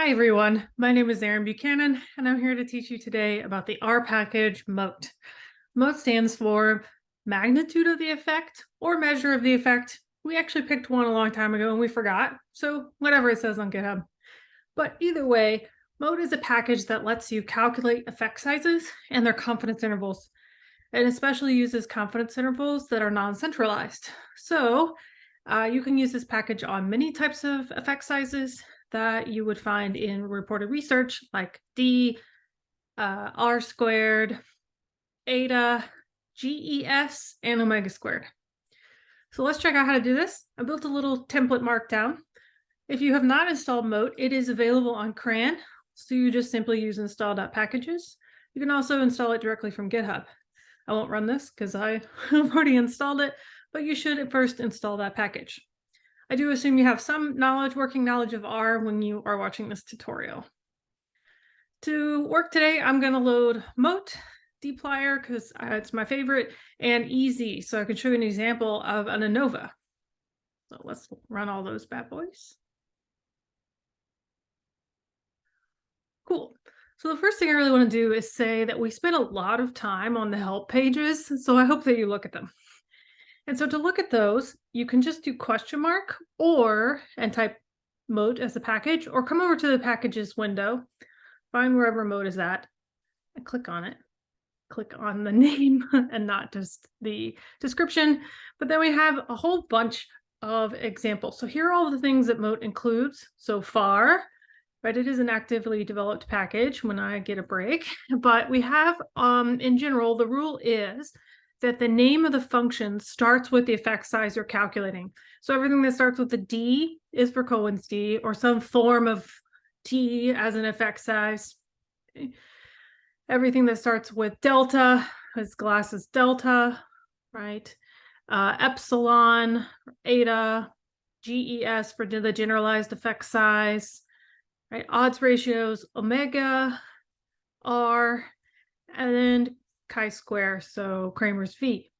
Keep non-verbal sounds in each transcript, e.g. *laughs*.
Hi everyone, my name is Erin Buchanan and I'm here to teach you today about the R package MOTE. MOTE stands for magnitude of the effect or measure of the effect. We actually picked one a long time ago and we forgot, so whatever it says on GitHub. But either way, MOTE is a package that lets you calculate effect sizes and their confidence intervals. It especially uses confidence intervals that are non-centralized. So uh, you can use this package on many types of effect sizes that you would find in reported research like D, uh, R squared, eta, GES, and omega squared. So let's check out how to do this. I built a little template markdown. If you have not installed MOTE, it is available on CRAN. So you just simply use install.packages. You can also install it directly from GitHub. I won't run this because I *laughs* have already installed it, but you should at first install that package. I do assume you have some knowledge, working knowledge of R when you are watching this tutorial. To work today, I'm going to load Mote, dplyr, because uh, it's my favorite, and Easy, so I can show you an example of an ANOVA. So let's run all those bad boys. Cool. So the first thing I really want to do is say that we spent a lot of time on the help pages, so I hope that you look at them. And so to look at those, you can just do question mark or and type Mote as a package or come over to the packages window, find wherever Mote is at and click on it. Click on the *laughs* name and not just the description. But then we have a whole bunch of examples. So here are all the things that MOTE includes so far. Right, it is an actively developed package when I get a break, *laughs* but we have um, in general, the rule is that the name of the function starts with the effect size you're calculating. So everything that starts with a D is for Cohen's D or some form of T as an effect size. Everything that starts with delta is Glass's delta, right? Uh, epsilon, eta, GES for the generalized effect size, right? Odds ratios, omega, R, and then chi-square, so Cramer's V.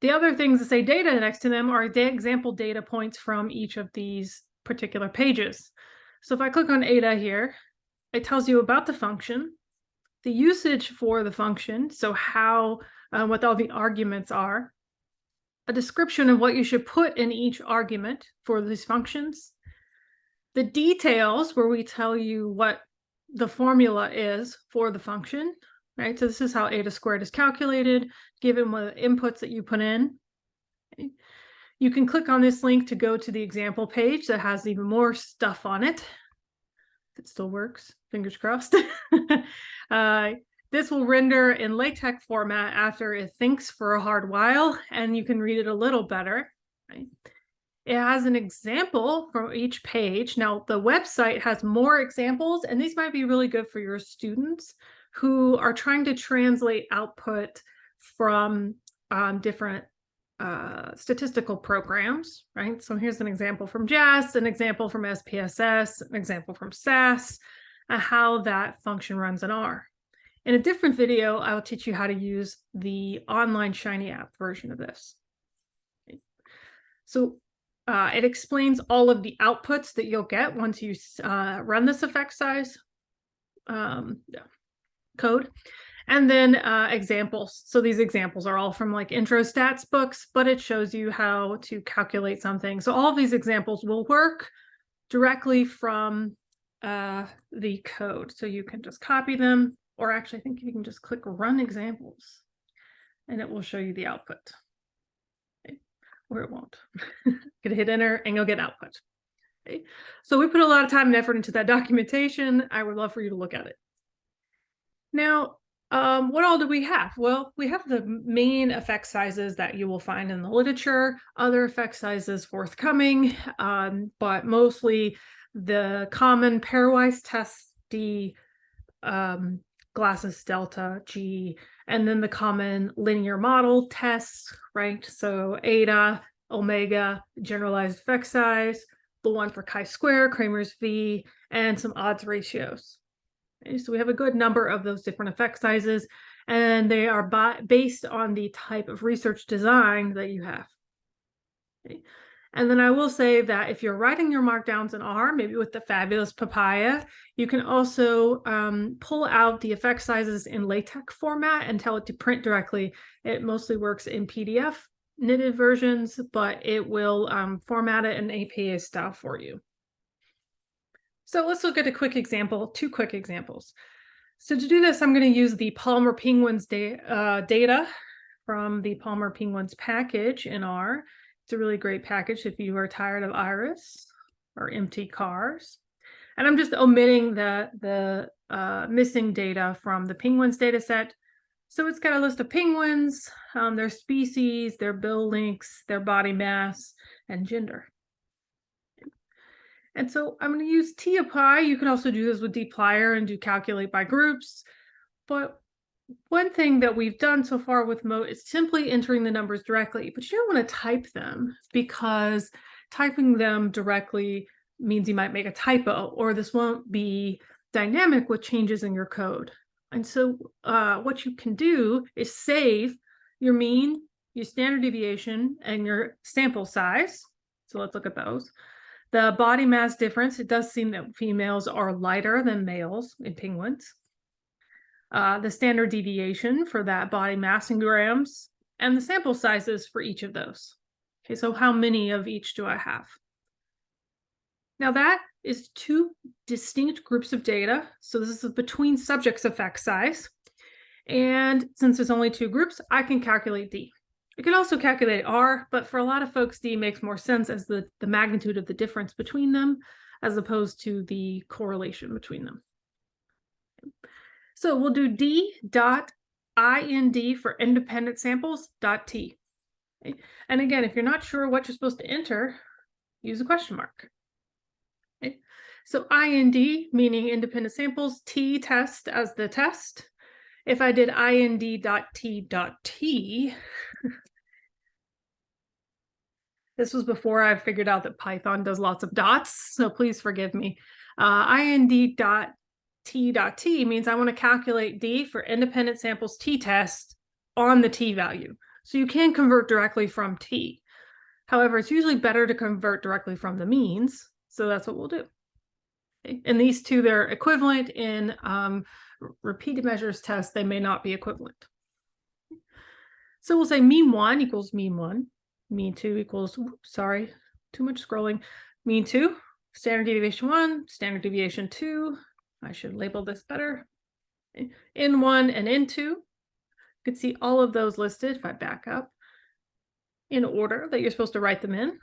The other things that say data next to them are the example data points from each of these particular pages. So if I click on eta here, it tells you about the function, the usage for the function, so how, uh, what all the arguments are, a description of what you should put in each argument for these functions, the details where we tell you what the formula is for the function, right? So this is how eta squared is calculated, given what inputs that you put in. You can click on this link to go to the example page that has even more stuff on it. If it still works, fingers crossed. *laughs* uh, this will render in LaTeX format after it thinks for a hard while, and you can read it a little better. Right? It has an example from each page. Now, the website has more examples, and these might be really good for your students who are trying to translate output from um, different uh, statistical programs, right? So here's an example from JASP, an example from SPSS, an example from SAS, uh, how that function runs in R. In a different video, I will teach you how to use the online Shiny app version of this. So uh, it explains all of the outputs that you'll get once you uh, run this effect size. Um, yeah code. And then uh, examples. So these examples are all from like intro stats books, but it shows you how to calculate something. So all these examples will work directly from uh, the code. So you can just copy them, or actually I think you can just click run examples and it will show you the output. Okay. Or it won't. *laughs* Gonna hit enter and you'll get output. Okay. So we put a lot of time and effort into that documentation. I would love for you to look at it. Now, um, what all do we have? Well, we have the main effect sizes that you will find in the literature, other effect sizes forthcoming, um, but mostly the common pairwise test D, um, Glass's delta G, and then the common linear model tests, right? So eta, omega, generalized effect size, the one for chi-square, Cramer's V, and some odds ratios. So we have a good number of those different effect sizes, and they are based on the type of research design that you have. Okay. And then I will say that if you're writing your markdowns in R, maybe with the fabulous papaja, you can also um, pull out the effect sizes in LaTeX format and tell it to print directly. It mostly works in PDF knitted versions, but it will um, format it in APA style for you. So let's look at a quick example, two quick examples. So to do this, I'm going to use the Palmer Penguins da uh, data from the Palmer Penguins package in R. It's a really great package if you are tired of iris or mtcars. And I'm just omitting the, the uh, missing data from the penguins data set. So it's got a list of penguins, um, their species, their bill lengths, their body mass, and gender. And so I'm going to use tapply. You can also do this with dplyr and do calculate by groups. But one thing that we've done so far with Mote is simply entering the numbers directly, but you don't want to type them because typing them directly means you might make a typo or this won't be dynamic with changes in your code. And so uh, what you can do is save your mean, your standard deviation, and your sample size. So let's look at those. The body mass difference, it does seem that females are lighter than males in penguins uh, the standard deviation for that body mass in grams, and the sample sizes for each of those. Okay, so how many of each do I have? Now that is two distinct groups of data. So this is between subjects effect size. And since there's only two groups, I can calculate D. I can also calculate R, but for a lot of folks, D makes more sense as the, the magnitude of the difference between them, as opposed to the correlation between them. So we'll do D dot IND for independent samples dot T. And again, if you're not sure what you're supposed to enter, use a question mark. So IND meaning independent samples, T test as the test. If I did IND dot T dot T, *laughs* this was before I figured out that Python does lots of dots, *laughs* so please forgive me. Uh, IND dot t dot t means I want to calculate d for independent samples t-test on the t value. So you can convert directly from t. However, it's usually better to convert directly from the means. So that's what we'll do. And these two, they're equivalent in um, repeated measures test. They may not be equivalent. So we'll say mean one equals mean one, mean two equals, sorry, too much scrolling, mean two, standard deviation one, standard deviation two, I should label this better. In one and in two, you can see all of those listed if I back up in order that you're supposed to write them in.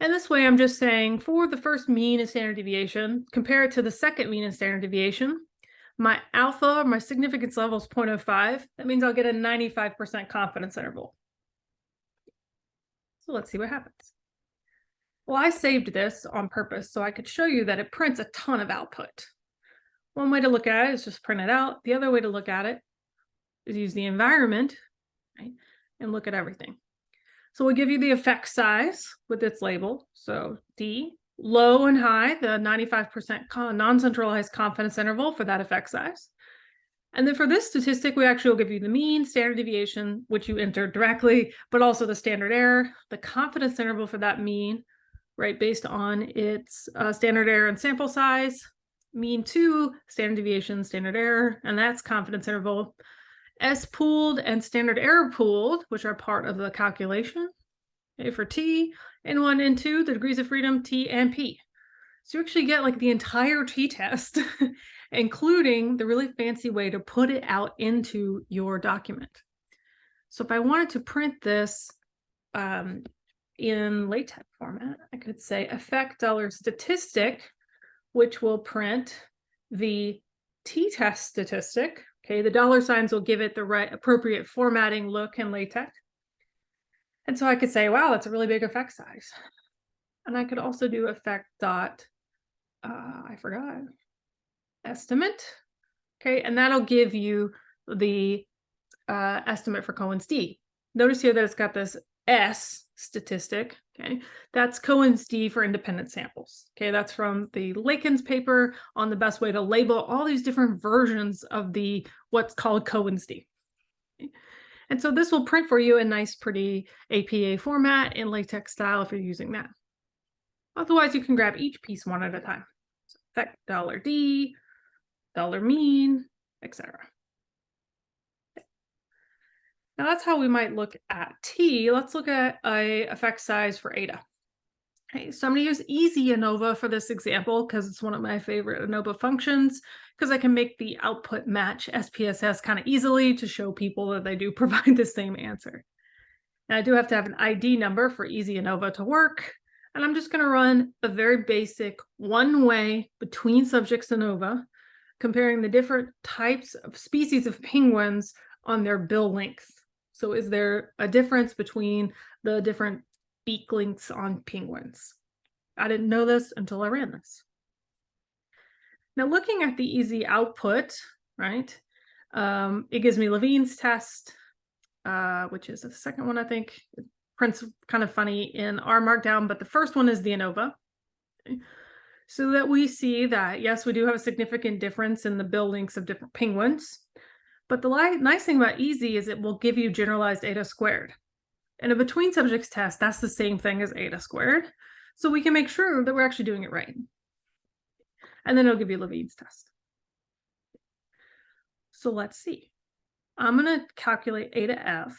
And this way I'm just saying for the first mean and standard deviation, compare it to the second mean and standard deviation. My alpha, my significance level is 0.05. That means I'll get a 95% confidence interval. So let's see what happens. Well, I saved this on purpose so I could show you that it prints a ton of output. One way to look at it is just print it out. The other way to look at it is use the environment right, and look at everything. So we'll give you the effect size with its label. So D, low and high, the 95% non-centralized confidence interval for that effect size. And then for this statistic, we actually will give you the mean, standard deviation, which you enter directly, but also the standard error, the confidence interval for that mean, right, based on its uh, standard error and sample size, mean two, standard deviation, standard error, and that's confidence interval. S pooled and standard error pooled, which are part of the calculation. Okay, for T, N1, N2, the degrees of freedom, T and P. So you actually get like the entire t-test, *laughs* including the really fancy way to put it out into your document. So if I wanted to print this um, in LaTeX format, I could say effect dollar statistic which will print the t-test statistic. Okay, the dollar signs will give it the right appropriate formatting look in LaTeX. And so I could say, wow, that's a really big effect size. And I could also do effect dot, uh, I forgot, estimate. Okay, and that'll give you the uh, estimate for Cohen's D. Notice here that it's got this S statistic. Okay, that's Cohen's D for independent samples. Okay, that's from the Lakens paper on the best way to label all these different versions of the what's called Cohen's D. Okay? And so this will print for you a nice, pretty APA format in LaTeX style if you're using that. Otherwise, you can grab each piece one at a time. So effect dollar $D, dollar mean, etc. Now that's how we might look at T. Let's look at a effect size for eta. Okay, so I'm going to use ezANOVA for this example because it's one of my favorite ANOVA functions because I can make the output match SPSS kind of easily to show people that they do *laughs* provide the same answer. And I do have to have an ID number for ezANOVA to work. And I'm just going to run a very basic one way between subjects ANOVA, comparing the different types of species of penguins on their bill length. So is there a difference between the different beak lengths on penguins. I didn't know this until I ran this. Now looking at the easy output, right, um, it gives me Levene's test, uh, which is the second one, I think. Prints kind of funny in R Markdown, but the first one is the ANOVA. Okay. So that we see that, yes, we do have a significant difference in the lengths of different penguins. But the nice thing about easy is it will give you generalized eta squared. And a between subjects test, that's the same thing as eta squared. So we can make sure that we're actually doing it right. And then it'll give you Levene's test. So let's see. I'm going to calculate eta f.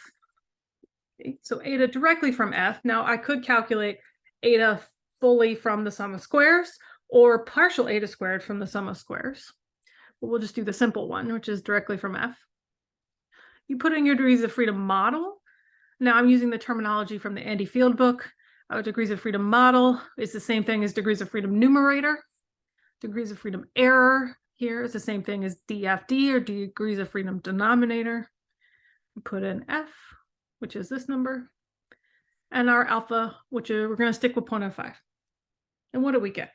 So eta directly from f. Now I could calculate eta fully from the sum of squares or partial eta squared from the sum of squares. But we'll just do the simple one, which is directly from f. You put in your degrees of freedom model now I'm using the terminology from the Andy Field book. Uh, degrees of freedom model is the same thing as degrees of freedom numerator. Degrees of freedom error here is the same thing as DFD or degrees of freedom denominator. Put in F, which is this number, and our alpha, which we're going to stick with 0.05. And what do we get?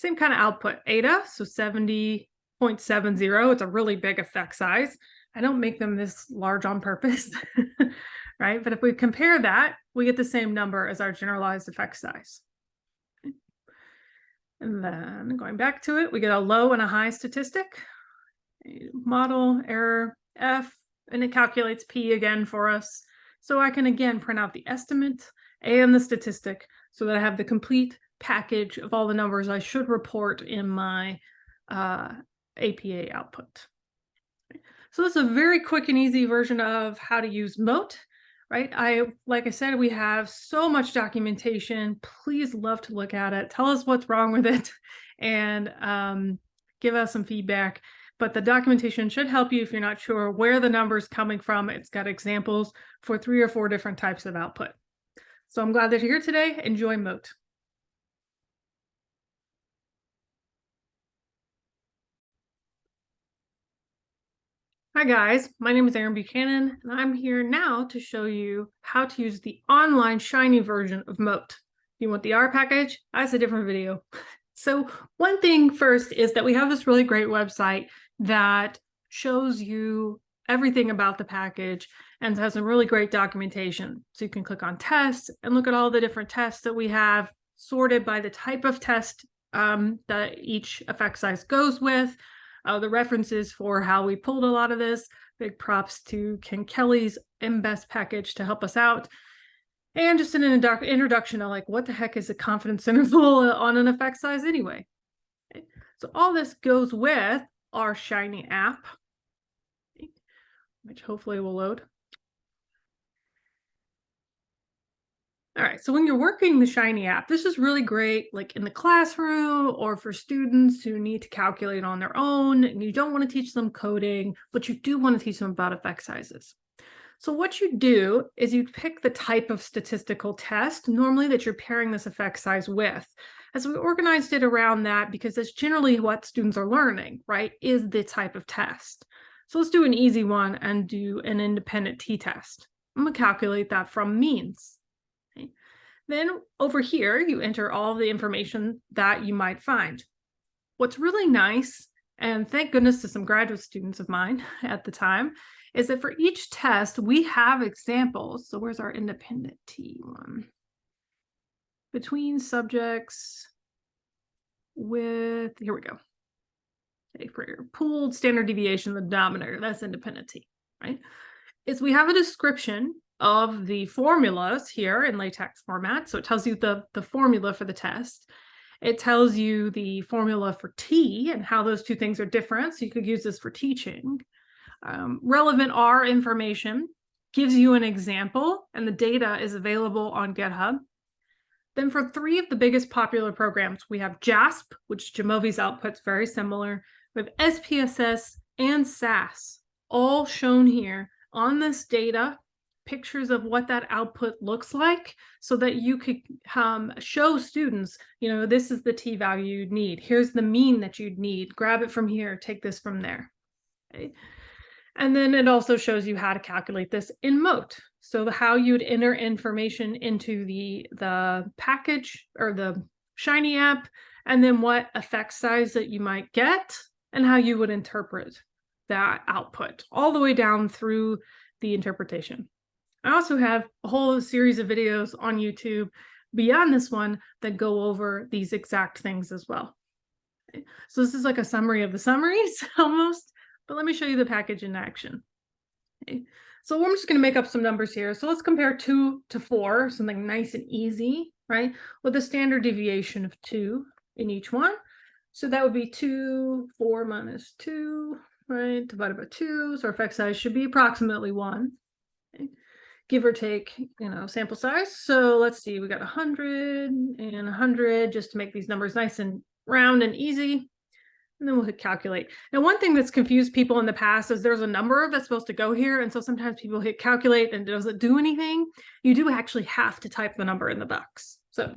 Same kind of output, eta, so 70.70. It's a really big effect size. I don't make them this large on purpose, *laughs* right? But if we compare that, we get the same number as our generalized effect size. And then going back to it, we get a low and a high statistic, model error F, and it calculates P again for us. So I can again print out the estimate and the statistic so that I have the complete package of all the numbers I should report in my uh, APA output. So this is a very quick and easy version of how to use MOTE, right? I, like I said, we have so much documentation. Please love to look at it. Tell us what's wrong with it *laughs* and um, give us some feedback. But the documentation should help you if you're not sure where the number's coming from. It's got examples for three or four different types of output. So I'm glad that you're here today. Enjoy Mote. Hi guys, my name is Erin Buchanan and I'm here now to show you how to use the online Shiny version of MOTE. You want the R package, that's a different video. *laughs* So one thing first is that we have this really great website that shows you everything about the package and has some really great documentation. So you can click on tests and look at all the different tests that we have sorted by the type of test um, that each effect size goes with, uh, the references for how we pulled a lot of this. Big props to Ken Kelley's MBESS package to help us out. And just an introduction of like, what the heck is a confidence *laughs* interval on an effect size anyway? So all this goes with our Shiny app, which hopefully will load. All right, so when you're working the Shiny app, this is really great, like in the classroom or for students who need to calculate on their own and you don't want to teach them coding, but you do want to teach them about effect sizes. So what you do is you pick the type of statistical test normally that you're pairing this effect size with. As we organized it around that because that's generally what students are learning, right, is the type of test. So let's do an easy one and do an independent t-test. I'm going to calculate that from means. Then over here, you enter all the information that you might find. What's really nice, and thank goodness to some graduate students of mine *laughs* at the time, is that for each test, we have examples. So where's our independent T one? Between subjects with, here we go. Okay, for your pooled standard deviation, the denominator, that's independent T. right, is we have a description of the formulas here in LaTeX format. So it tells you the, the formula for the test. It tells you the formula for T and how those two things are different. So you could use this for teaching. Um, relevant R information gives you an example and the data is available on GitHub. Then for three of the biggest popular programs, we have JASP, which Jamovi's output's very similar. We have SPSS and SAS, all shown here on this data, pictures of what that output looks like so that you could um, show students, you know, this is the t value you'd need. Here's the mean that you'd need. Grab it from here, take this from there. Okay. And then it also shows you how to calculate this in MOTE. So the, how you'd enter information into the, the package or the Shiny app, and then what effect size that you might get and how you would interpret that output all the way down through the interpretation. I also have a whole series of videos on YouTube beyond this one that go over these exact things as well. So this is like a summary of the summaries *laughs* almost, but let me show you the package in action. Okay. So I'm just going to make up some numbers here. So let's compare two to four, something nice and easy, right? With a standard deviation of two in each one. So that would be two, four minus two, right? Divided by two. So our effect size should be approximately one. Okay. Give or take, you know, sample size. So let's see, we got 100 and 100 just to make these numbers nice and round and easy and then we'll hit calculate. Now, one thing that's confused people in the past is there's a number that's supposed to go here. And so sometimes people hit calculate and it doesn't do anything. You do actually have to type the number in the box. So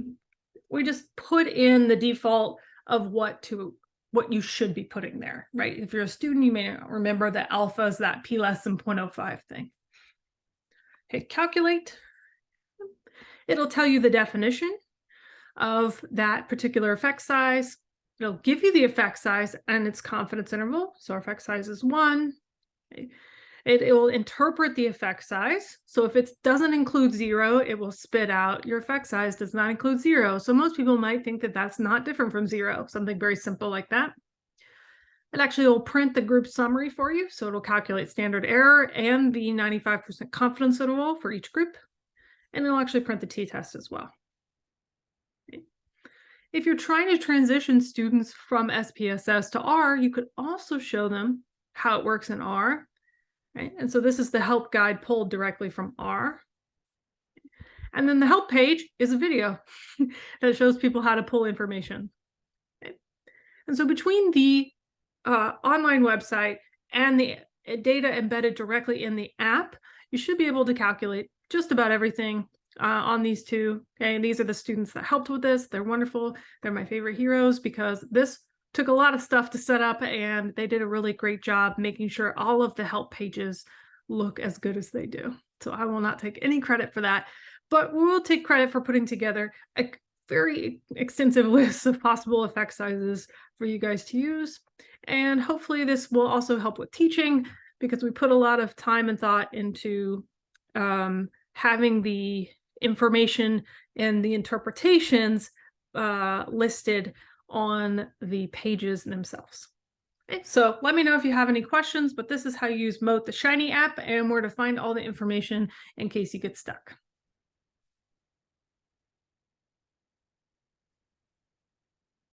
we just put in the default of what to what you should be putting there, right? If you're a student, you may remember that alpha is that p less than 0.05 thing. Hit calculate. It'll tell you the definition of that particular effect size It'll give you the effect size and its confidence interval. So our effect size is one. It, it will interpret the effect size. So if it doesn't include zero, it will spit out your effect size does not include zero. So most people might think that that's not different from zero, something very simple like that. It actually will print the group summary for you. So it'll calculate standard error and the 95% confidence interval for each group. And it'll actually print the t-test as well. If you're trying to transition students from SPSS to R, you could also show them how it works in R. Right? And so this is the help guide pulled directly from R. And then the help page is a video *laughs* that shows people how to pull information. And so between the uh, online website and the uh, data embedded directly in the app, you should be able to calculate just about everything uh, on these two. Okay, and these are the students that helped with this. They're wonderful. They're my favorite heroes because this took a lot of stuff to set up and they did a really great job making sure all of the help pages look as good as they do. So I will not take any credit for that, but we will take credit for putting together a very extensive *laughs* list of possible effect sizes for you guys to use. And hopefully this will also help with teaching because we put a lot of time and thought into um, having the information and the interpretations uh, listed on the pages themselves. Okay, so let me know if you have any questions, but this is how you use Mote, the Shiny app, and where to find all the information in case you get stuck.